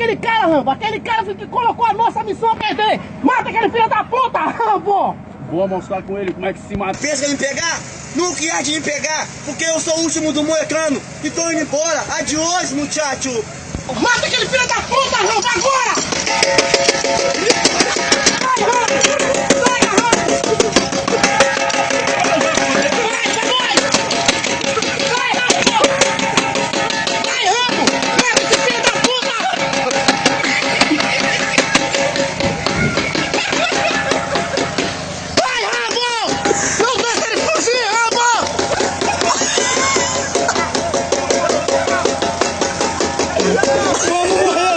aquele cara, Rambo. Aquele cara que colocou a nossa missão a perder. Mata aquele filho da puta, Rambo. Vou mostrar com ele como é que se mata. Pensa em me pegar? Nunca ia de me pegar, porque eu sou o último do moecano e tô indo embora. Adiós, muchacho. Mata aquele filho da puta, Rambo, agora! Vamos lá!